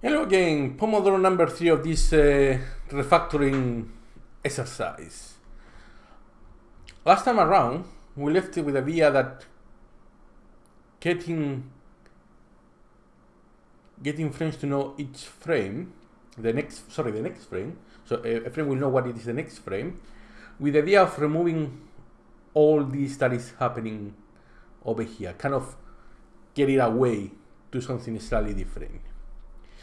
Hello again, Pomodoro number three of this uh, refactoring exercise. Last time around, we left it with the idea that getting getting frames to know each frame, the next sorry the next frame, so a, a frame will know what it is the next frame, with the idea of removing all this that is happening over here, kind of get it away to something slightly different.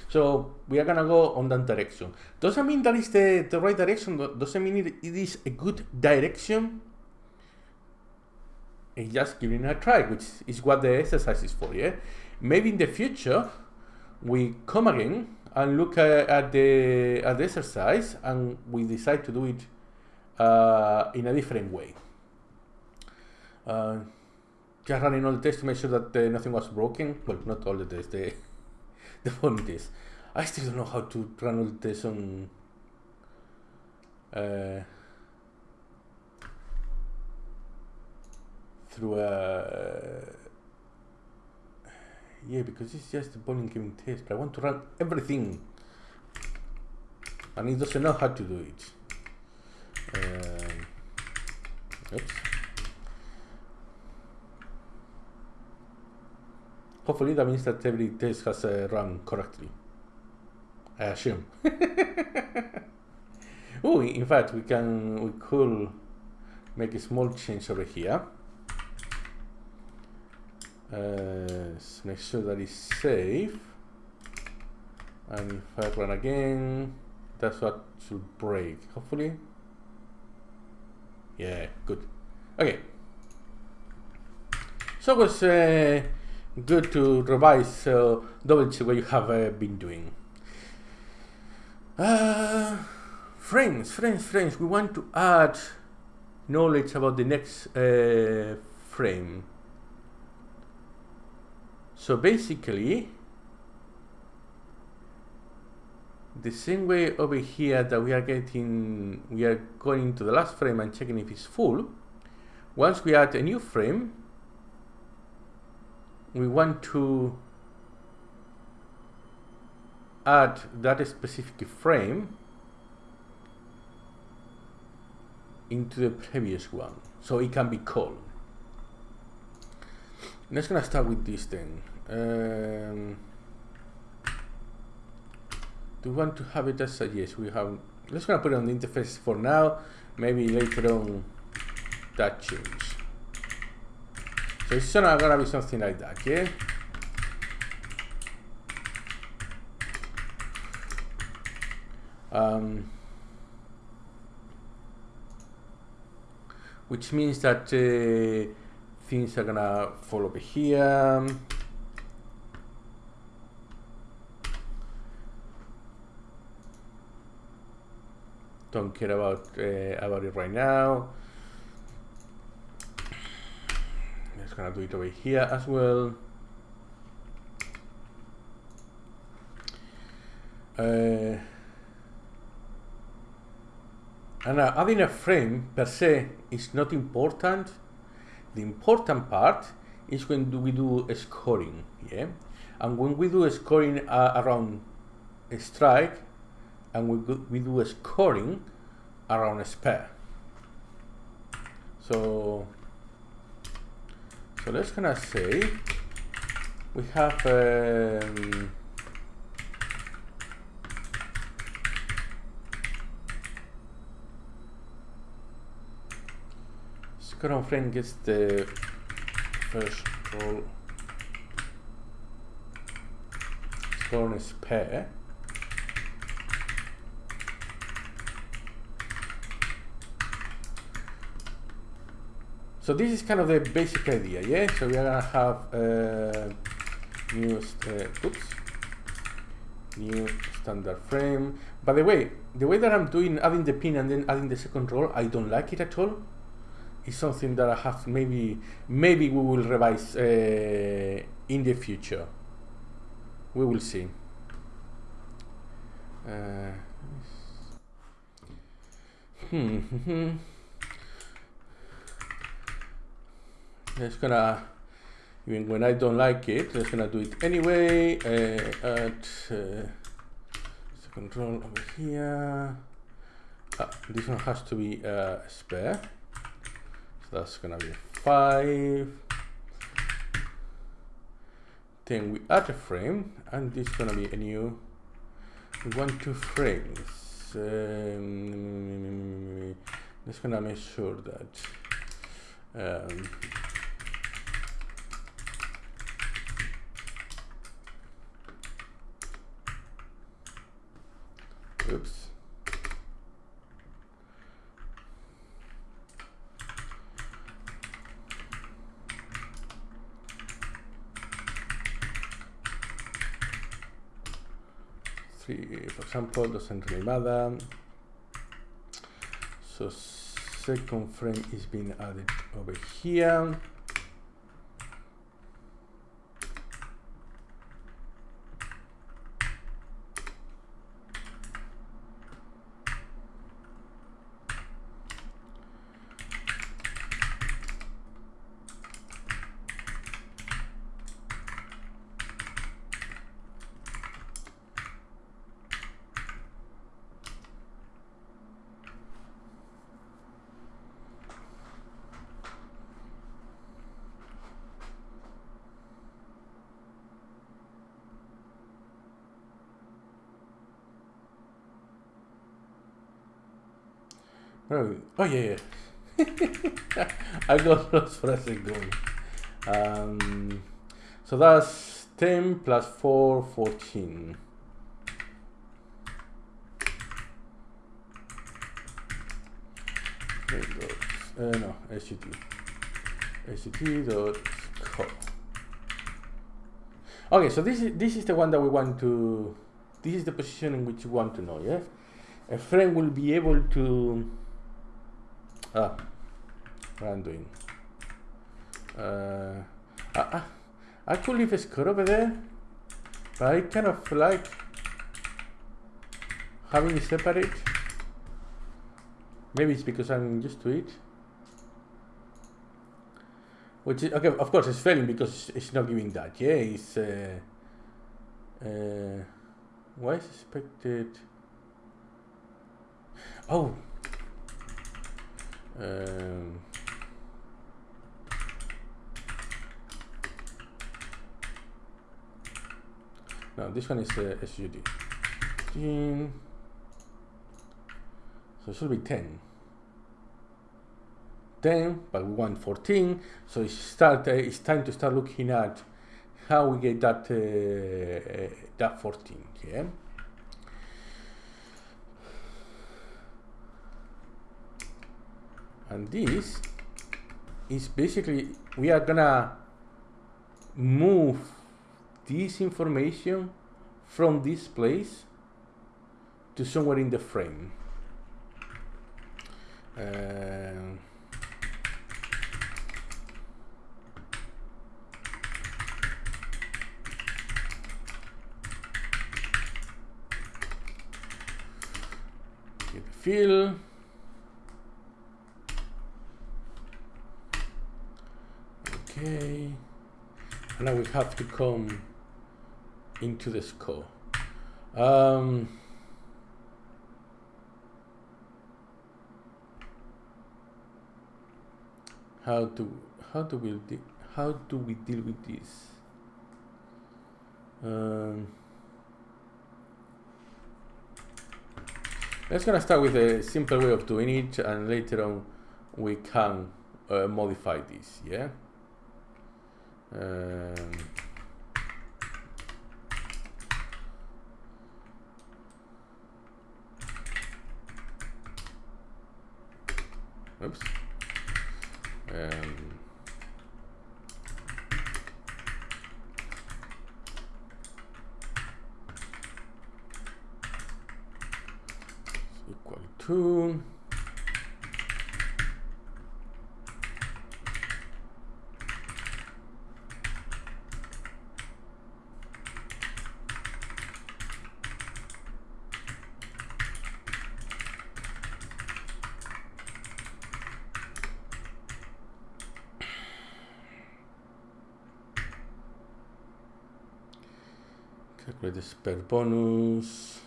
So we are gonna go on that direction. Doesn't mean that is the, the right direction, doesn't mean it, it is a good direction. It's just giving a try, which is what the exercise is for, yeah? Maybe in the future, we come again and look at, at the, at the exercise and we decide to do it uh, in a different way. Uh, just running all the tests to make sure that uh, nothing was broken. Well, not all the tests, the point is, I still don't know how to run on uh, through a uh, yeah because it's just a bowling game test but I want to run everything. And it doesn't know how to do it. Um, oops Hopefully that means that every test has uh, run correctly. I assume. oh, in fact, we can we could make a small change over here. Uh, make sure that it's safe. And if I run again, that's what should break. Hopefully. Yeah, good. Okay. So it was. Uh, good to revise so double check what you have uh, been doing. Uh, friends, friends, friends, we want to add knowledge about the next uh, frame. So basically, the same way over here that we are getting, we are going to the last frame and checking if it's full. Once we add a new frame, we want to add that specific frame into the previous one so it can be called. Let's gonna start with this thing um, do we want to have it as a yes we have let's gonna put it on the interface for now maybe later on that change so it's not gonna be something like that, yeah? Um, which means that uh, things are gonna fall over here. Don't care about uh, about it right now. Gonna do it over here as well. Uh, and uh, adding a frame per se is not important. The important part is when do we do scoring, yeah? And when we do a scoring uh, around a strike, and we, we do scoring around a spare. So so let's gonna say we have um, Scrum frame gets the first roll score is pair So this is kind of the basic idea, yeah? So we are gonna have uh, new, uh, oops, new standard frame. By the way, the way that I'm doing, adding the pin and then adding the second roll, I don't like it at all. It's something that I have maybe, maybe we will revise uh, in the future. We will see. Uh, hmm. Just gonna even when I don't like it. Let's gonna do it anyway. Uh, at uh, control over here. Ah, this one has to be uh, spare. So that's gonna be five. Then we add a frame, and this is gonna be a new. Want two frames. Um, just gonna make sure that. Um, oops. three, for example, doesn't really matter. So second frame is being added over here. Oh, oh yeah, yeah. I got lost for a second. Um, so that's 10 plus 4, 14. Uh, no, SGT. SGT dot. Okay, so this is this is the one that we want to. This is the position in which we want to know. Yes, a friend will be able to Ah, I'm doing. Uh, I, I could leave a score over there, but I kind of like having it separate. Maybe it's because I'm used to it. Which is, okay, of course it's failing because it's not giving that. Yeah, it's, uh, uh, why is expected? Oh, um, now this one is uh, SUD. 15. So it should be 10. 10, but we want 14. So it's start. Uh, it's time to start looking at how we get that uh, that 14. Yeah. And this is basically we are gonna move this information from this place to somewhere in the frame. Uh, fill Okay. Now we have to come into the score. Um, how do how do we how do we deal with this? Um, let's gonna start with a simple way of doing it, and later on we can uh, modify this. Yeah. Um, oops. Um, equal to the spare bonus.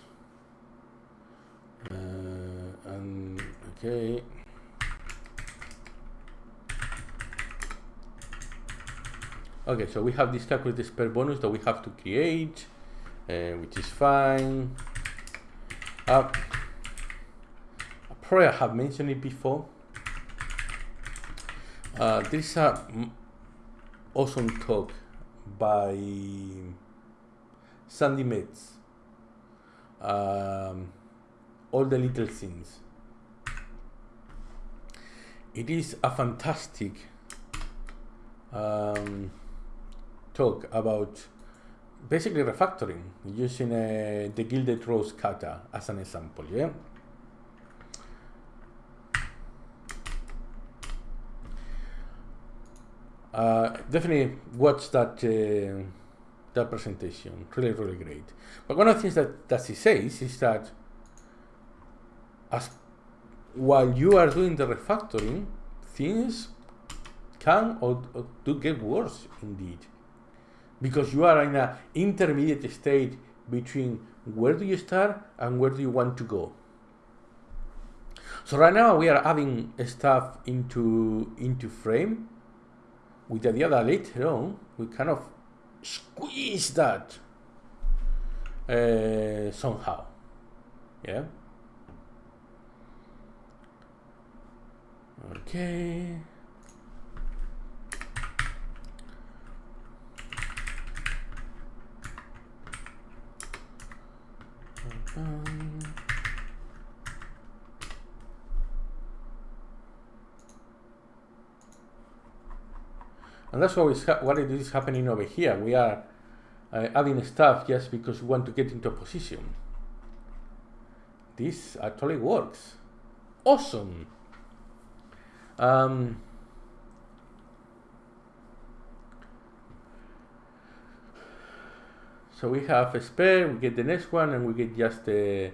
Uh, and okay. Okay, so we have this calculate spare bonus that we have to create, uh, which is fine. Uh, probably I have mentioned it before. Uh, this is a awesome talk by Metz. Um, all the little things. It is a fantastic um, talk about basically refactoring using uh, the Gilded Rose kata as an example. Yeah. Uh, definitely watch that uh, that presentation. Really, really great. But one of the things that, that he says is that as while you are doing the refactoring, things can or, or do get worse indeed because you are in an intermediate state between where do you start and where do you want to go. So right now we are adding stuff into into frame with the idea that later on we kind of squeeze that uh, somehow. Yeah. Okay. Um, and that's what is, what it is happening over here. We are uh, adding stuff just because we want to get into a position. This actually works. Awesome. Um, So we have a spare, we get the next one, and we get just the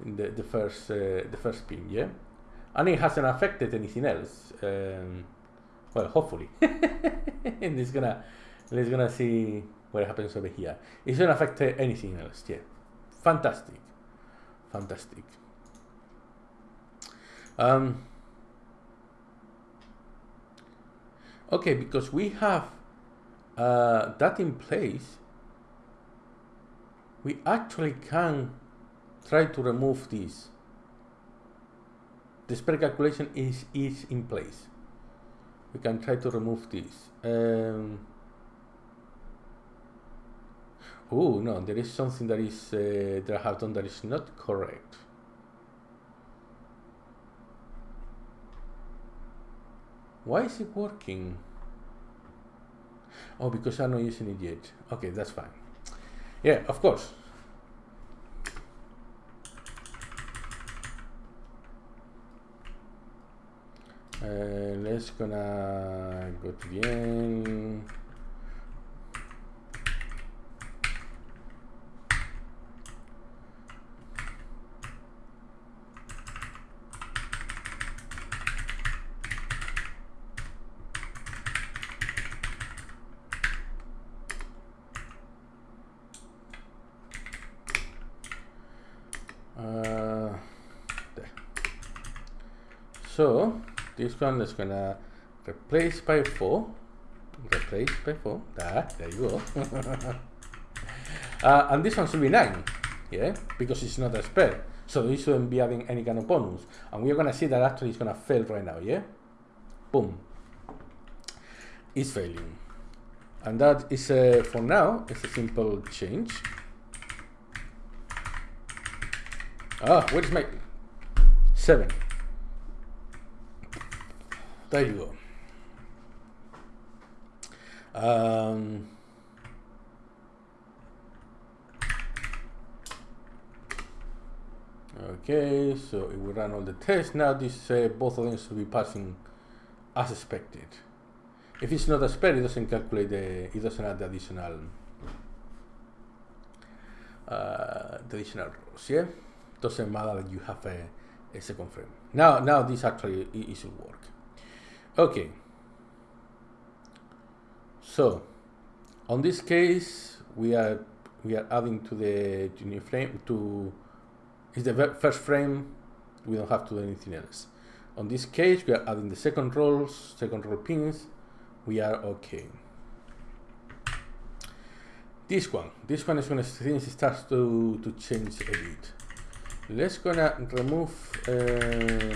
the, the first uh, the first pin, yeah. And it hasn't affected anything else. Um, well, hopefully, and it's gonna let's gonna see what happens over here. It's gonna affect anything else, yeah. Fantastic, fantastic. Um, okay, because we have uh, that in place we actually can try to remove this. The spread calculation is, is in place. We can try to remove this. Um, oh no, there is something that is uh, that I have done that is not correct. Why is it working? Oh, because I'm not using it yet. Okay, that's fine. Yeah, of course. Uh, let's gonna go to the end. So this one is gonna replace by 4. Replace by 4. Ah, there you go. uh, and this one should be 9. Yeah, because it's not a spare. So this shouldn't be adding any kind of bonus. And we're gonna see that actually it's gonna fail right now, yeah? Boom. It's failing. And that is, uh, for now, it's a simple change. Ah, where is my... 7. There you go. Um, okay, so it will run all the tests. Now this uh, both of them should be passing as expected. If it's not as expected, it doesn't calculate the, it doesn't add the additional, uh, the additional rows, yeah? Doesn't matter that you have a, a second frame. Now, now this actually is work. Okay. So, on this case, we are we are adding to the new frame to is the first frame. We don't have to do anything else. On this case, we are adding the second rows, second row pins. We are okay. This one, this one is when things starts to to change a bit. Let's gonna remove uh,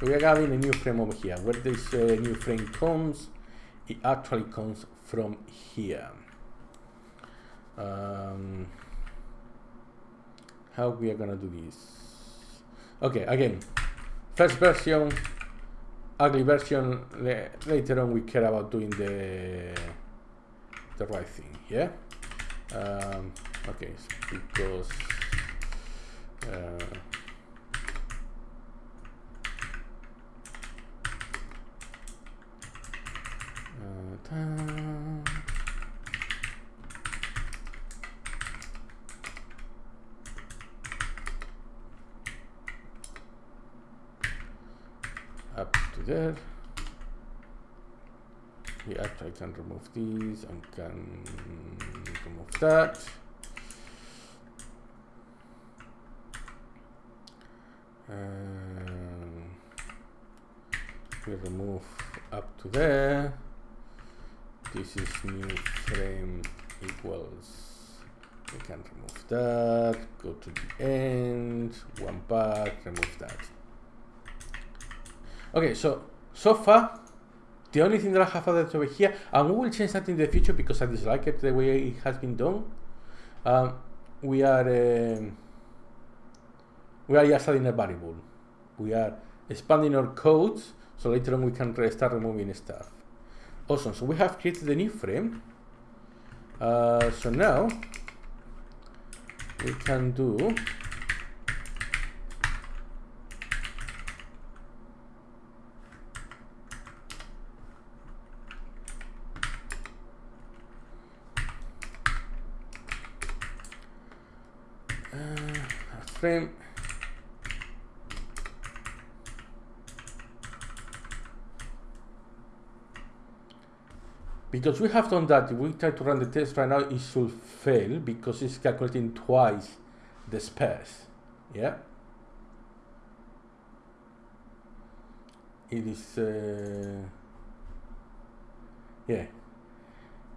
So we are having a new frame over here. Where this uh, new frame comes, it actually comes from here. Um, how we are gonna do this? Okay, again, first version, ugly version. later on, we care about doing the the right thing. Yeah. Um, okay, because. Uh, up to there. We actually can remove these and can remove that. Um, we remove up to there. This is new frame equals we can remove that go to the end one part remove that okay so so far the only thing that I have added over here and we will change that in the future because I dislike it the way it has been done. Um, we are um, we are just adding a variable. We are expanding our codes so later on we can start removing stuff. Awesome, so we have created a new frame. Uh, so now we can do uh, frame Because we have done that, if we try to run the test right now, it should fail because it's calculating twice the space. Yeah? It is, uh, yeah.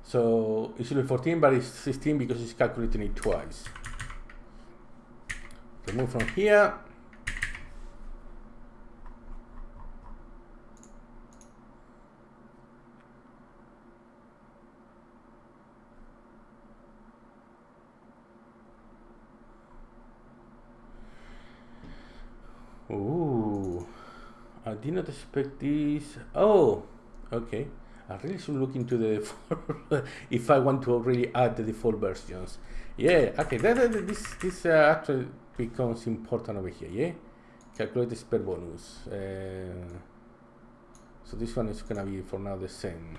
So it should be 14, but it's 16 because it's calculating it twice. Remove from here. Ooh, I did not expect this. Oh, okay. I really should look into the if I want to really add the default versions. Yeah, okay. That, that, this this uh, actually becomes important over here. Yeah, calculate the spare bonus. Uh, so this one is gonna be for now the same.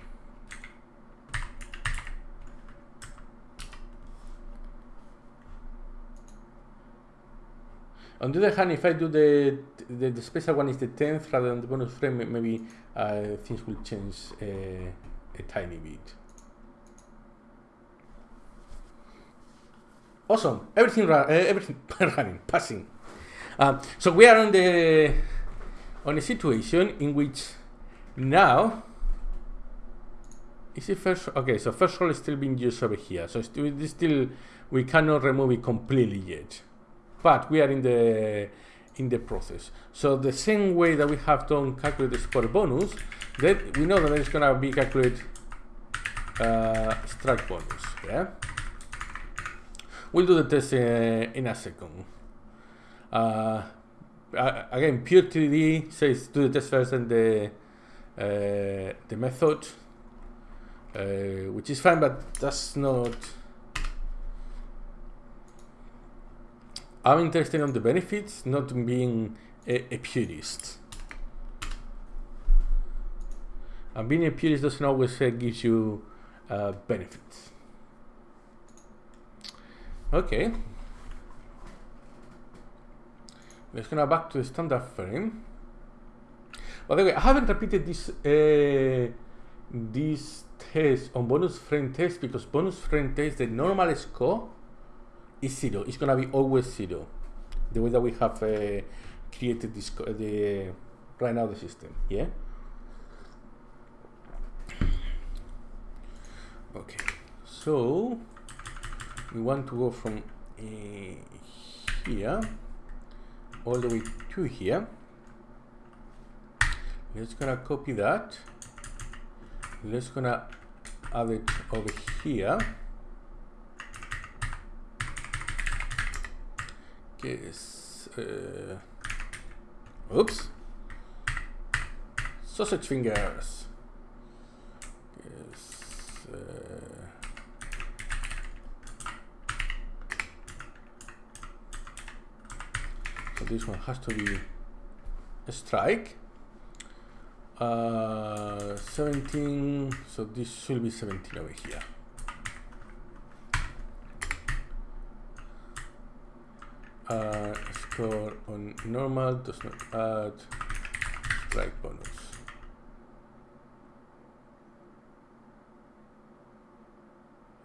On the other hand, if I do the, the, the special one is the 10th rather than the bonus frame, maybe uh, things will change uh, a tiny bit. Awesome, everything, uh, everything running, passing. Um, so we are on the on a situation in which now is it first okay so first roll is still being used over here so still, still we cannot remove it completely yet but we are in the in the process. So the same way that we have done calculate the score bonus, that we know that it's gonna be calculate uh, strike bonus. Yeah, we'll do the test uh, in a second. Uh, again, pure TDD says do the test first and the uh, the method, uh, which is fine, but that's not I'm interested in the benefits, not being a, a purist. And being a purist doesn't always uh, give you uh, benefits. Okay. let's go back to the standard frame. By the way, I haven't repeated this uh, this test on bonus frame test because bonus frame test, the normal score is zero. It's gonna be always zero. The way that we have uh, created this the right now the system. Yeah. Okay. So we want to go from uh, here all the way to here. Let's gonna copy that. Let's gonna add it over here. Guess, uh, oops. Sausage fingers. Guess, uh, so this one has to be a strike. Uh, 17, so this should be 17 over here. Uh, score on normal does not add strike bonus.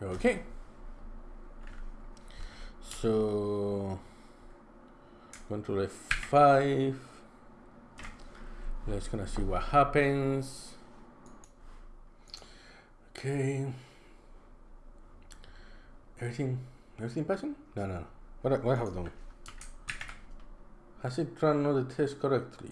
Okay. So control F5 let's gonna see what happens. Okay. Everything everything passing? No no. What, what have I done? Has it run all the tests correctly?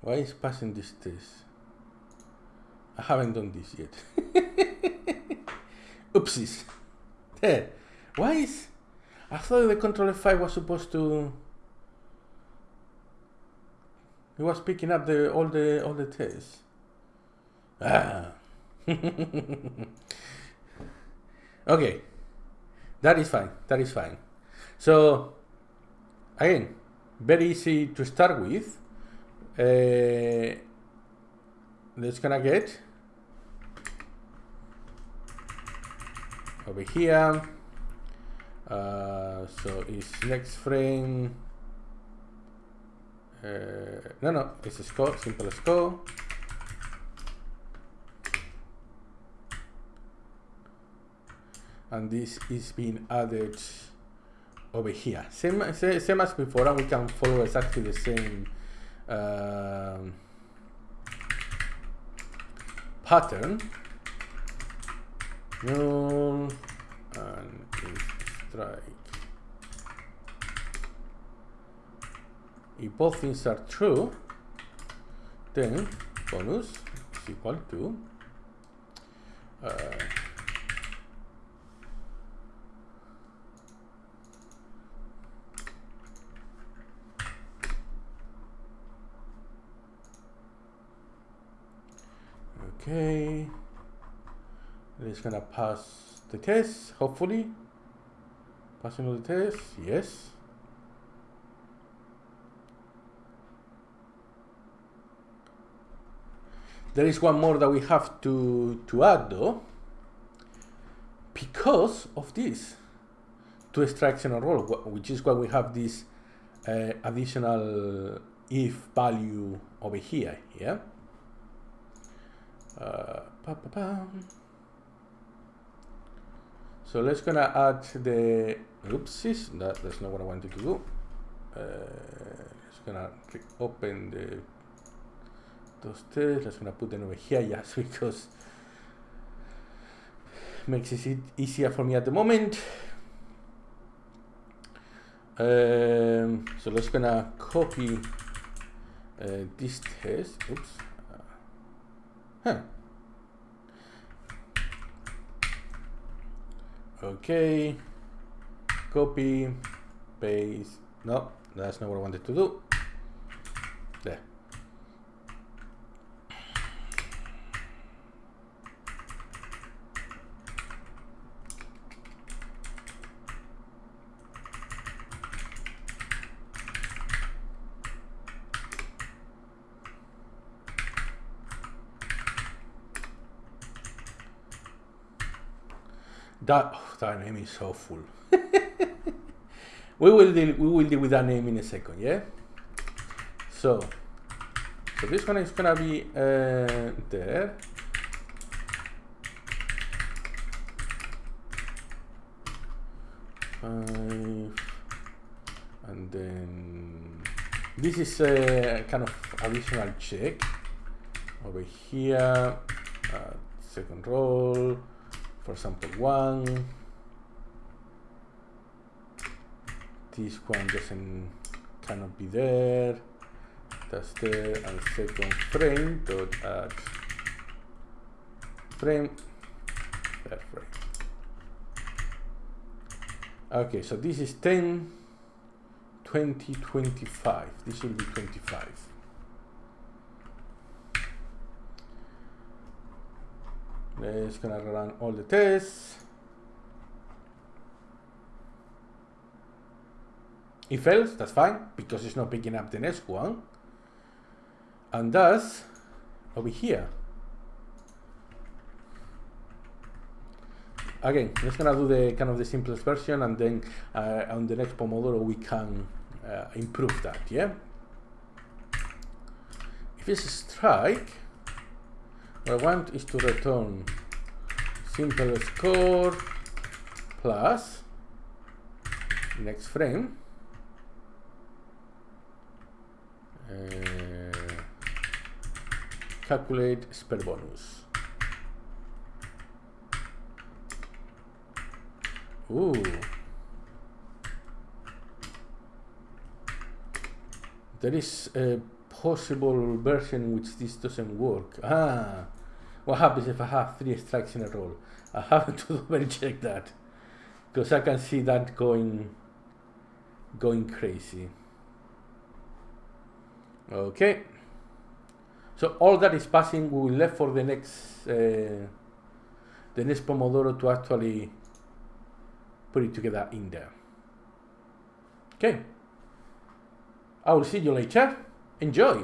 Why is passing this test? I haven't done this yet oopsies there why is... I thought the controller 5 was supposed to... It was picking up the all the all the tests. Ah. okay. That is fine. That is fine. So again, very easy to start with. Uh, let's gonna get over here. Uh, so it's next frame. Uh, no no it's a score simple score. And this is being added over here. Same, same as before and we can follow exactly the same um, pattern null and strike. If both things are true, then bonus is equal to uh, okay it's gonna pass the test hopefully Passing all the tests, yes. There is one more that we have to, to add though, because of this two strikes in a row, which is why we have this uh, additional if value over here, yeah? Uh. So let's gonna add the oopsies. That, that's not what I wanted to do. Uh, just gonna open the those tests. Let's gonna put them over here just because makes it easier for me at the moment. Um, so let's gonna copy uh, this test. Oops. Uh, huh. okay copy. Paste. No that's not what I wanted to do. There. Dot that name is so full. we will deal we will deal with that name in a second, yeah. So so this one is gonna be uh, there. Five, and then this is a kind of additional check over here. Uh, second roll, for example, one. This one doesn't cannot be there that's there and second frame dot add frame that frame okay so this is 10 20 25 this will be 25 let's gonna run all the tests if else that's fine because it's not picking up the next one. And thus over here. Again let's gonna do the kind of the simplest version and then uh, on the next Pomodoro we can uh, improve that yeah? If it's a strike what I want is to return simple score plus next frame calculate spell bonus. Ooh. There is a possible version in which this doesn't work. Ah, what happens if I have three strikes in a row? I have to double check that because I can see that going going crazy. Okay. So all that is passing, we will left for the next uh, the next Pomodoro to actually put it together in there. Okay. I will see you later. Enjoy.